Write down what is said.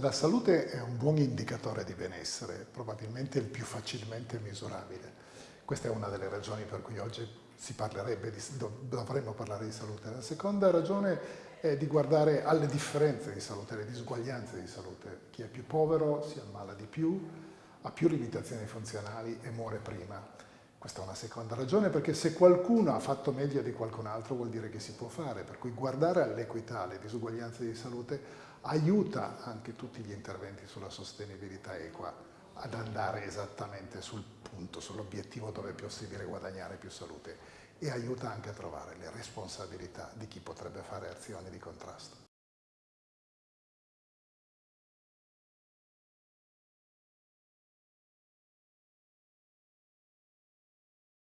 La salute è un buon indicatore di benessere, probabilmente il più facilmente misurabile. Questa è una delle ragioni per cui oggi si parlerebbe di, dovremmo parlare di salute. La seconda ragione è di guardare alle differenze di salute, alle disuguaglianze di salute. Chi è più povero si ammala di più, ha più limitazioni funzionali e muore prima. Questa è una seconda ragione perché se qualcuno ha fatto meglio di qualcun altro vuol dire che si può fare, per cui guardare all'equità, alle disuguaglianze di salute aiuta anche tutti gli interventi sulla sostenibilità equa ad andare esattamente sul punto, sull'obiettivo dove è possibile guadagnare più salute e aiuta anche a trovare le responsabilità di chi potrebbe fare azioni di contrasto.